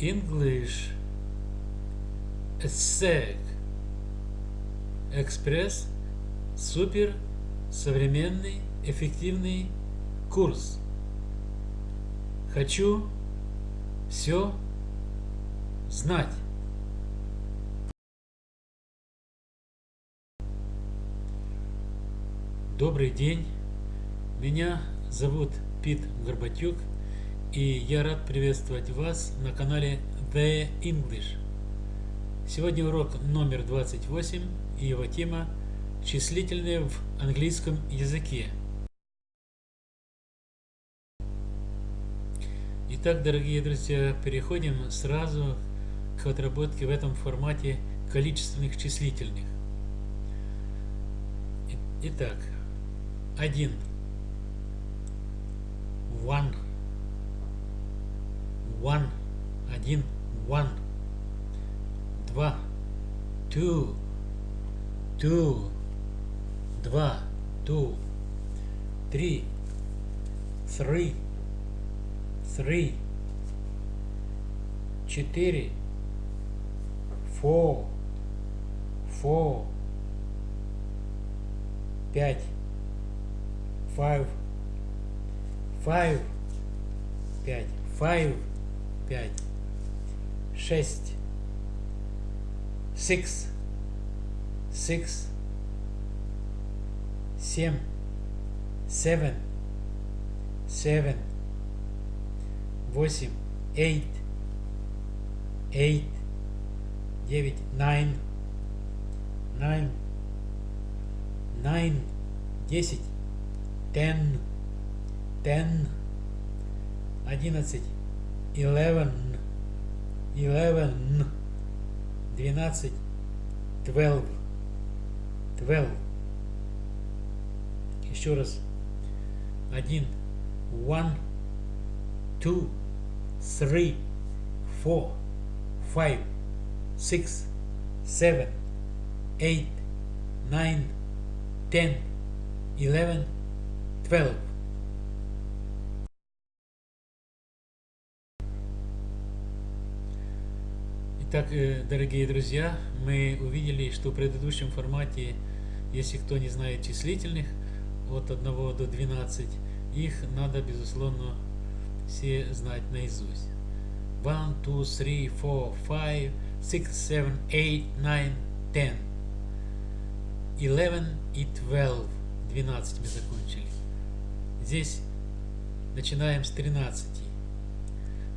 English ESSEC Экспресс супер современный эффективный курс. Хочу все знать. Добрый день. Меня зовут Пит Горбатюк, и я рад приветствовать вас на канале The English. Сегодня урок номер 28, и его тема «Числительные в английском языке». Итак, дорогие друзья, переходим сразу к отработке в этом формате количественных числительных. Итак, один. One. One. Один. One. Два. Two. Two. Два. Two. Три. Three. Three. Четыре. Four. Four. Пять five, five, пять, five, пять, шесть, six, six, семь, seven, seven, восемь, eight, eight, девять, nine, nine, nine, десять, ten, ten, одиннадцать, eleven, eleven, двенадцать, twelve, twelve. Еще раз. Один, one, two, three, four, five, six, seven, eight, nine, ten, eleven, twelve. Итак, дорогие друзья, мы увидели, что в предыдущем формате, если кто не знает числительных, от 1 до 12, их надо, безусловно, все знать наизусть. 1, 2, 3, 4, 5, 6, 7, 8, 9, 10. 11 и 12. 12 мы закончили. Здесь начинаем с 13.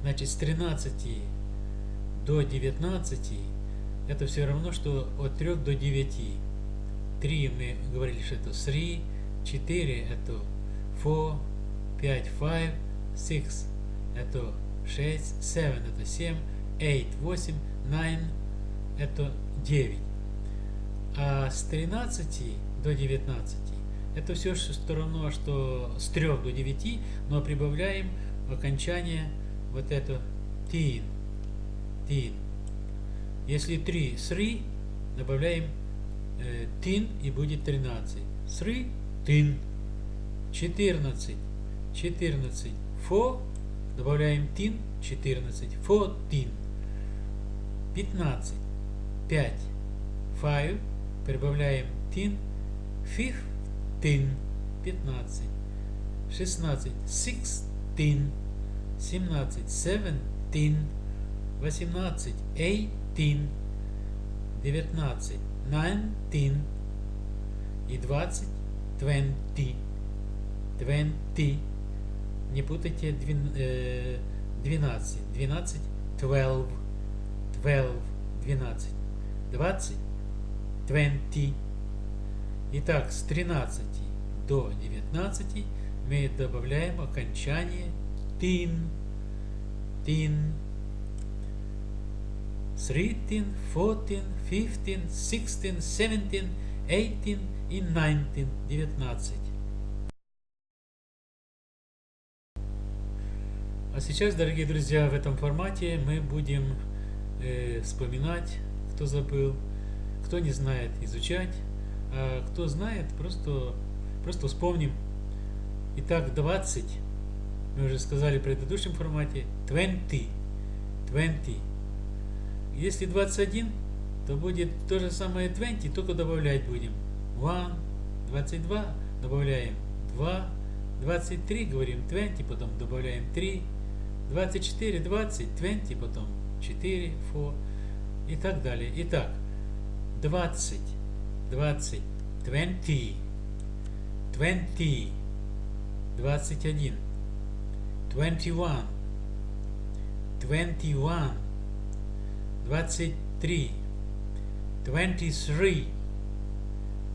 Значит, с 13 до 19 это все равно, что от 3 до 9. 3 мы говорили, что это 3, 4 это 4, 5, 5, 6 это 6, 7 это 7, 8, 8, 9 это 9. А с 13 до 19 это все что равно, что с 3 до 9, но прибавляем окончание вот это тин. Тин. Если 3 3, добавляем э, тин и будет 13. 3 тин. 14. 14. Фо. Добавляем тин. 14. Фо тин. 15. 5. 5. Прибавляем тин. Fifteen, 15, 16, sixteen, 17, seventeen, 18, eighteen, 19, nineteen и 20, twenty, twenty. Не путайте 12, 12, twelve, twelve, 12, 20, twenty. Итак, с 13 до 19 мы добавляем окончание тин, тин, 13, 14, 15, 16, 17, 18 и 19, 19. А сейчас, дорогие друзья, в этом формате мы будем э, вспоминать, кто забыл, кто не знает, изучать. А кто знает, просто, просто вспомним. Итак, 20. Мы уже сказали в предыдущем формате. 20. 20. Если 21, то будет то же самое 20, только добавлять будем. 1, 22, добавляем 2, 23, говорим 20, потом добавляем 3, 24, 20, 20, потом 4, 4 и так далее. Итак, 20, 20, 20, 20, 21, 21, 21, 23, 23,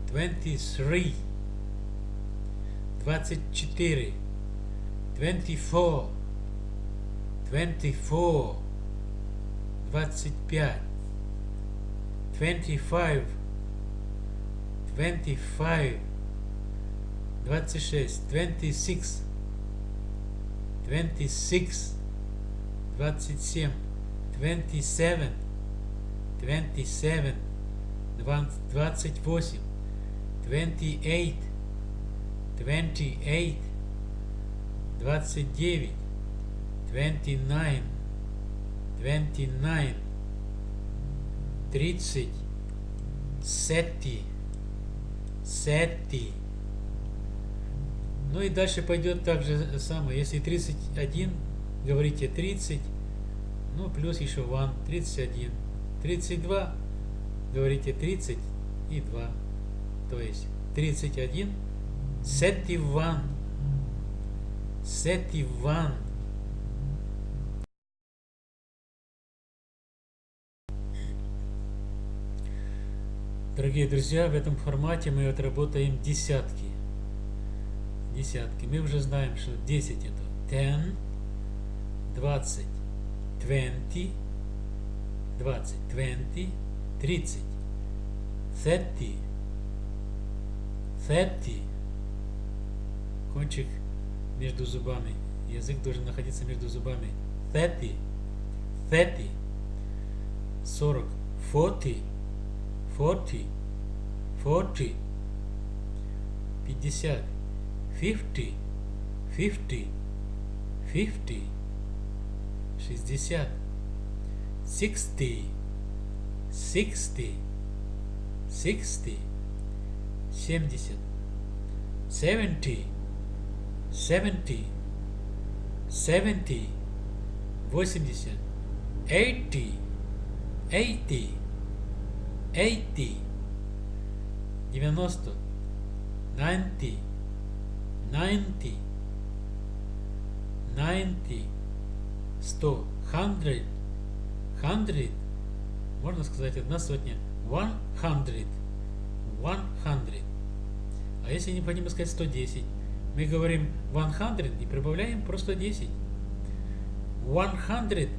23, 24, 24, 24, 25, 25, 25, 26, 26, 26, 27, 27, 27, 28, 28, 28, 29, 29, 29, 30, 70, 70. Ну и дальше пойдет так же самое. Если 31, говорите 30, ну плюс еще 1, 31. 32, говорите 30 и 2. То есть 31, 71, 71. Дорогие друзья, в этом формате мы отработаем десятки. Десятки. Мы уже знаем, что 10 это 10, 20, 20, 20, 20, 30, 30, 30. Кончик между зубами. Язык должен находиться между зубами. 30, 30, 40, 40, 40, 40, 50, 50, 50, 50, 60, 60, 60, 60, 70, 70, 70, 70, 80, 80, 80, 80, 90, 90, 90, 90, 100, 100, 100, можно сказать одна сотня, 100, 100. А если необходимо сказать 110, мы говорим 100 и прибавляем просто 10. 110,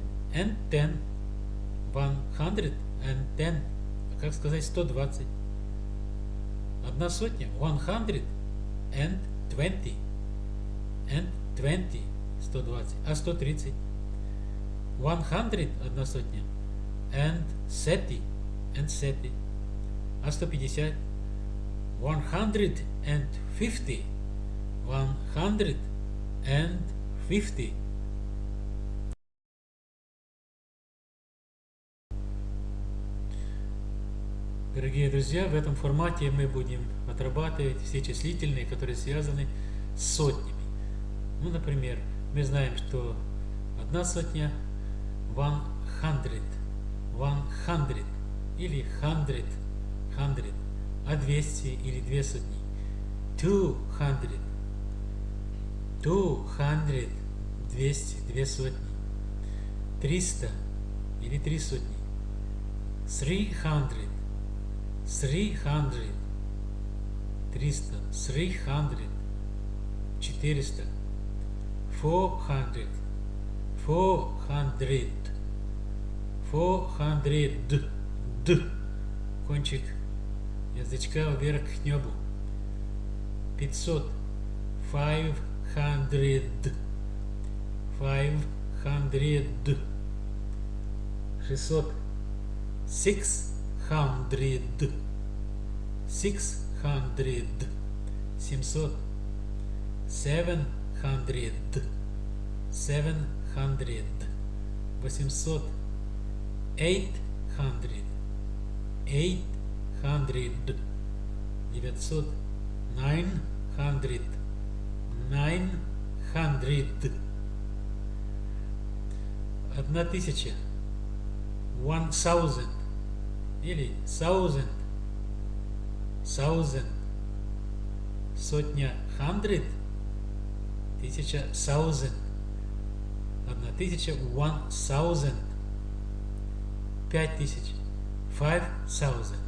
110. А как сказать 120? Одна сотня, 100 and 20. And 20, 120. А 130? 100, одна сотня. And 30, and 30. А 150? 150. 150. Дорогие друзья, в этом формате мы будем отрабатывать все числительные, которые связаны с сотнями. Ну, например, мы знаем, что одна сотня one hundred, one hundred или hundred, hundred, а 200 или две сотни two hundred, two hundred, 200, две сотни, 300 или три сотни, three hundred, three hundred, 300, three hundred, 400, four hundred, four hundred, four hundred, д, кончик язычка вверх к небу, 500, five hundred, five hundred, 600, six hundred, six hundred, 700, seven hundred, seven hundred, восемьсот, eight hundred, eight hundred, девятьсот, nine hundred, nine hundred, одна тысяча, one thousand или thousand, thousand, сотня, hundred, тысяча, thousand, одна тысяча, one thousand, пять тысяч, five thousand,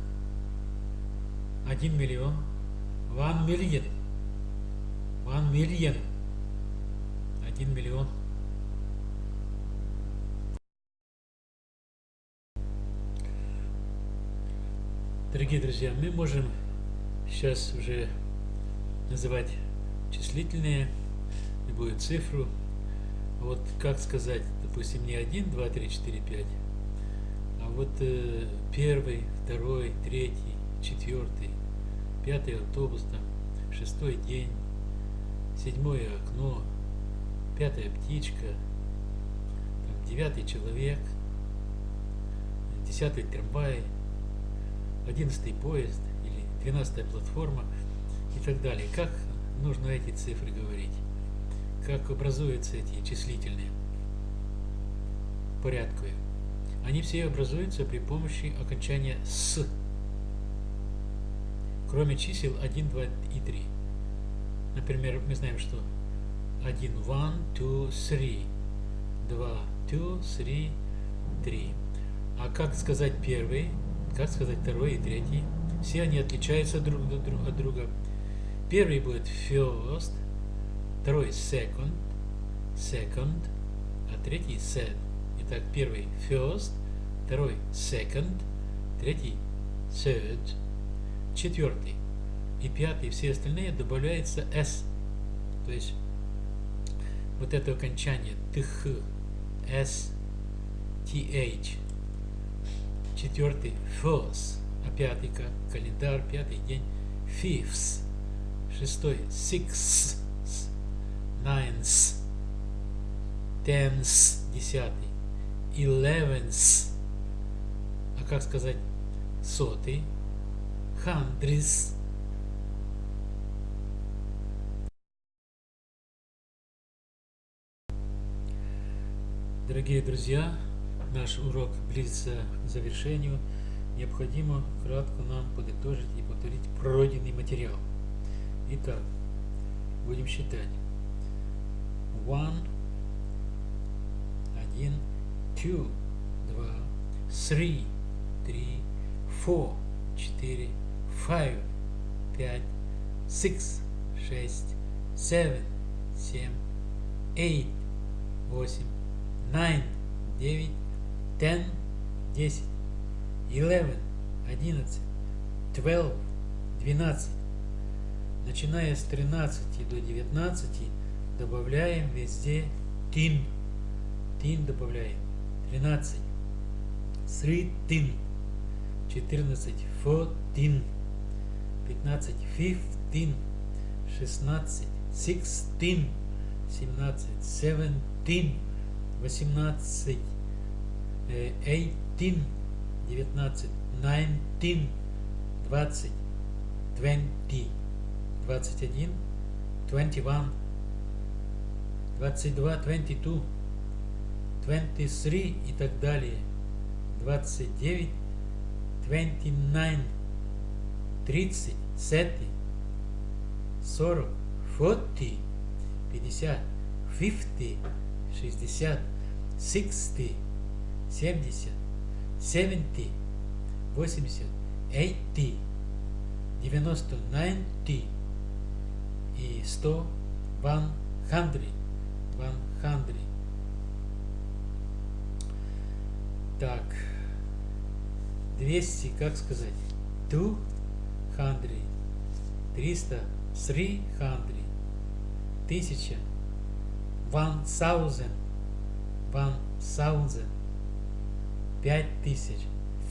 один миллион, one million, one million, один миллион. Дорогие друзья, мы можем сейчас уже называть числительные, любую цифру. Вот как сказать, допустим, не 1, 2, 3, 4, 5, а вот э, первый, второй, третий, четвертый, пятый автобус, там, шестой день, седьмое окно, пятая птичка, там, девятый человек, десятый трамвай, одиннадцатый поезд или двенадцатая платформа и так далее. Как нужно эти цифры говорить? Как образуются эти числительные порядковые? Они все образуются при помощи окончания «с», кроме чисел 1, 2 и 3. Например, мы знаем, что 1, 1, 2, 3, 2, 2, 3, 3. А как сказать первый? как сказать второй и третий. Все они отличаются друг от друга. Первый будет first, второй second, second, а третий third. Итак, первый first, второй second, третий third, четвертый и пятый, все остальные добавляется s. То есть вот это окончание тх, s, th четвертый first, а пятый как календарь, пятый день fifth, шестой sixth, ninth, tenth, десятый, eleventh, а как сказать сотый, hundredth, Дорогие друзья, наш урок близится к завершению, необходимо кратко нам подытожить и повторить пройденный материал. Итак, будем считать. One, один, two, два, three, три, four, четыре, five, пять, six, шесть, seven, семь, eight, восемь, nine, девять, ten, десять, eleven, одиннадцать, twelve, двенадцать. Начиная с тринадцати до девятнадцати добавляем везде тин. Тин добавляем. Тринадцать. Thirteen. Четырнадцать. Fourteen. Пятнадцать. Fifteen. Шестнадцать. Sixteen. Семнадцать. Seventeen. Восемнадцать. 18, 19, 19, 20, 20, 21, 21, 22, 22, 23 и так далее. 29, 29, 30, 30, 40, 40, 50, 50, 60, 60, 70, 70, 80, 80, 90, 90 и 100, 100, 100. Так, 200, как сказать? 200, 300, 300, 1000, 1000, 1000 пять тысяч,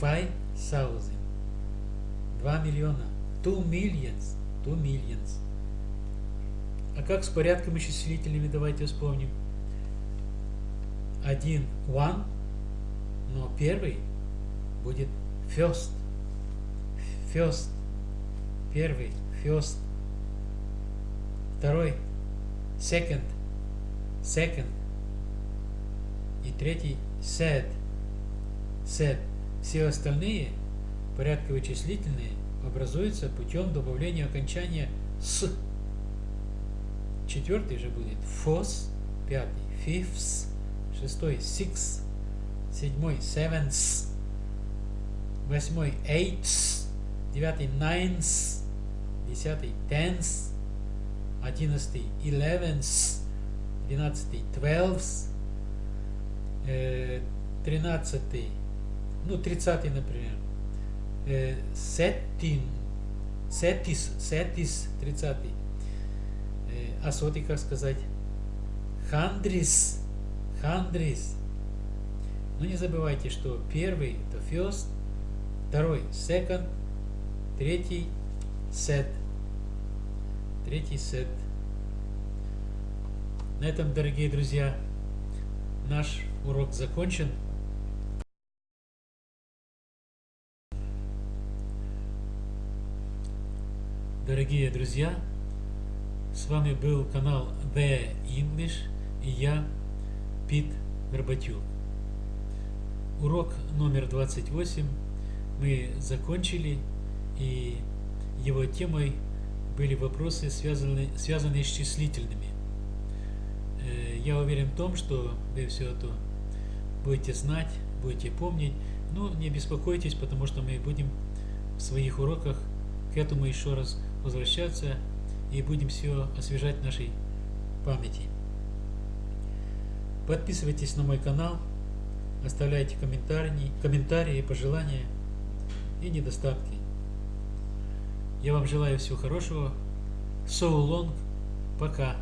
five thousand, два миллиона, two millions, two millions. А как с порядком и давайте вспомним. один one, но первый будет first. First. Первый. First. Второй. Second. Second. И третий said. Said. Все остальные порядковые числительные образуются путем добавления окончания с. Четвертый же будет. Fourth, пятый. Fifth, шестой. Six, седьмой. Seventh, восьмой. Eighth, девятый. Ninth, десятый. Tenth, одиннадцатый. Eleventh, двенадцатый. Twelfth, э, тринадцатый, ну тридцатый, например, сеттин, сеттис, сеттис, тридцатый, а сотый, как сказать, хандрис, хандрис. Но не забывайте, что первый это first, второй second, третий set, третий set. На этом, дорогие друзья, наш урок закончен. Дорогие друзья, с вами был канал The English и я, Пит Горбатюк. Урок номер 28 мы закончили, и его темой были вопросы, связанные, связанные с числительными. Э, я уверен в том, что вы все это будете знать, будете помнить, но не беспокойтесь, потому что мы будем в своих уроках к этому еще раз возвращаться и будем все освежать в нашей памяти. Подписывайтесь на мой канал, оставляйте комментарии, комментарии, пожелания и недостатки. Я вам желаю всего хорошего. So long. Пока.